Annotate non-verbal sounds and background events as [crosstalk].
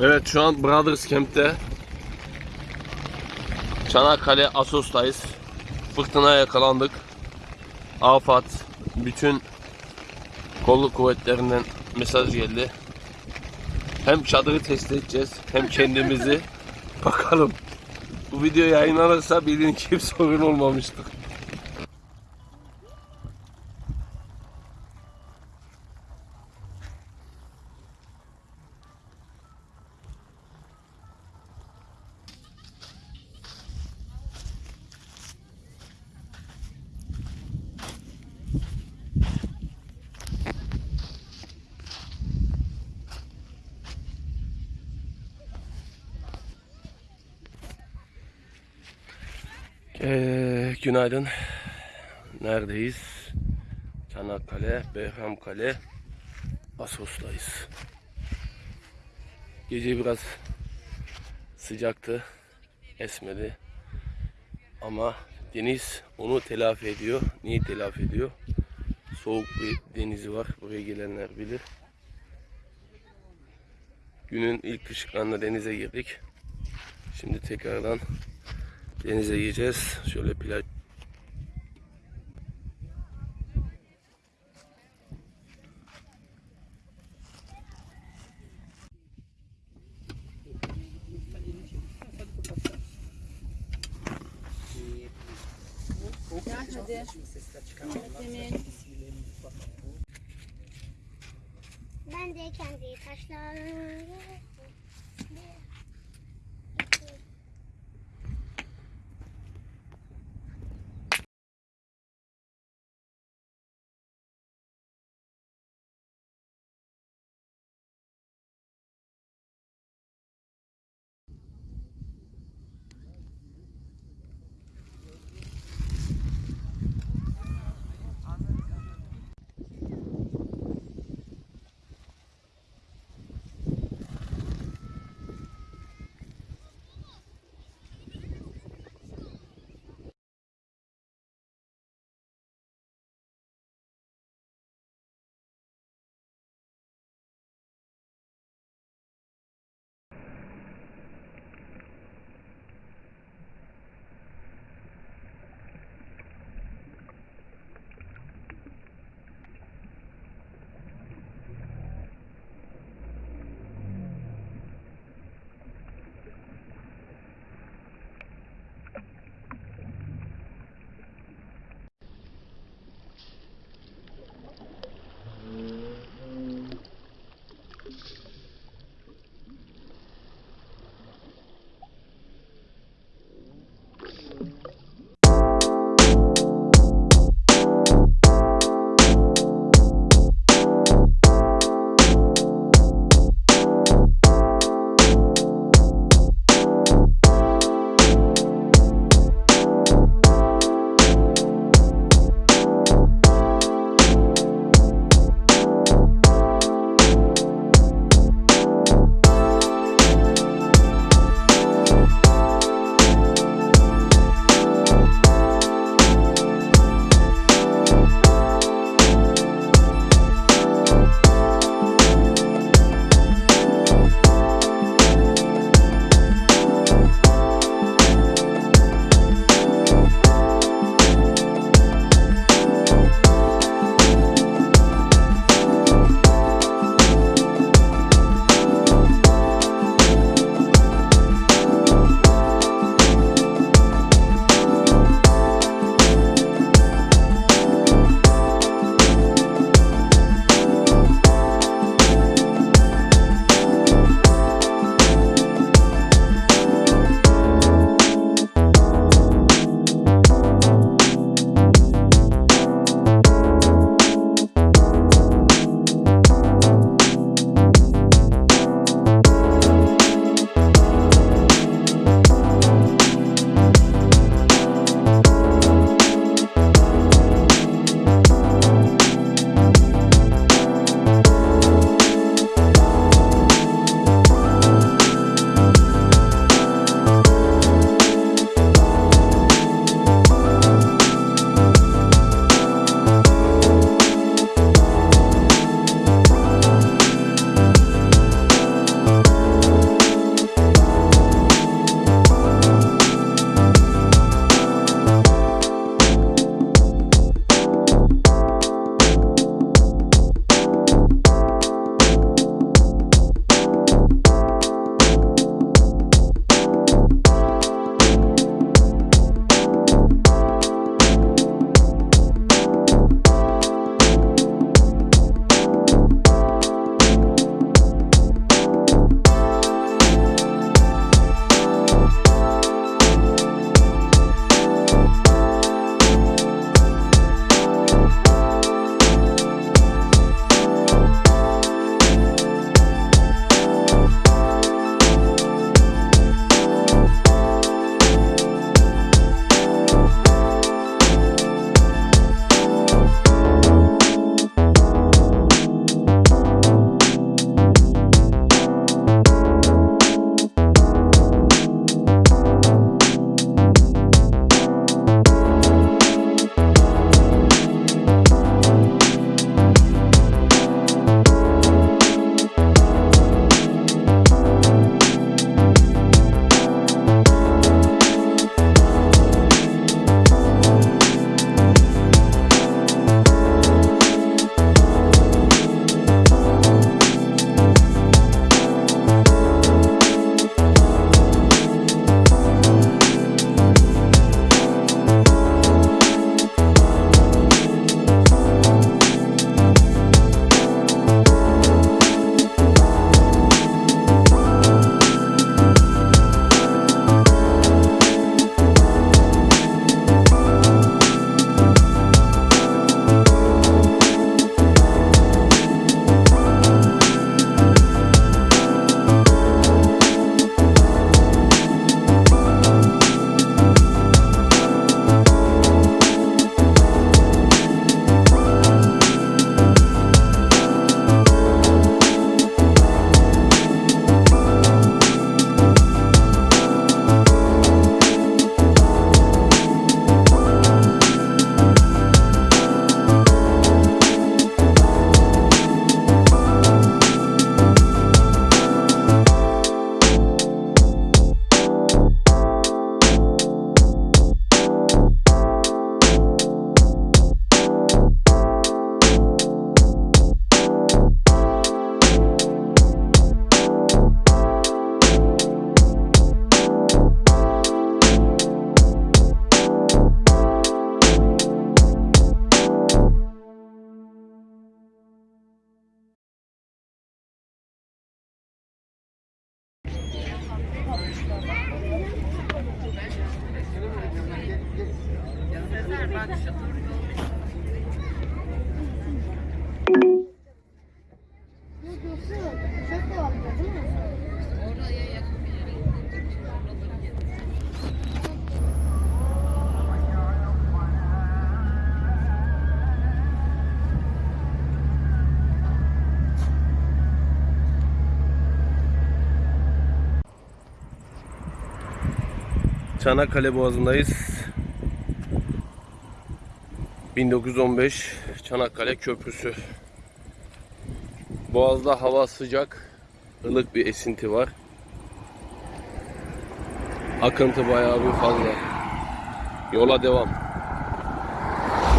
Evet şu an Brothers Camp'te Çanakkale Asos'tayız. Fırtına yakalandık. Afat bütün kolluk kuvvetlerinden mesaj geldi. Hem çadırı test edeceğiz hem kendimizi [laughs] bakalım. Bu video yayınlanırsa bilin ki bir sorun olmamıştır. Ee, günaydın. Neredeyiz? Çanakkale, Behramkale, Asos'tayız. Gece biraz sıcaktı, esmedi. Ama deniz onu telafi ediyor. Niye telafi ediyor? Soğuk bir denizi var. Buraya gelenler bilir. Günün ilk ışıklarında denize girdik. Şimdi tekrardan Denize gireceğiz. Şöyle plaj. Ben de kendi taşlarımı Mi? Çanakkale Boğazı'ndayız. 1915 Çanakkale Köprüsü. Boğaz'da hava sıcak, ılık bir esinti var. Akıntı bayağı bir fazla. Yola devam.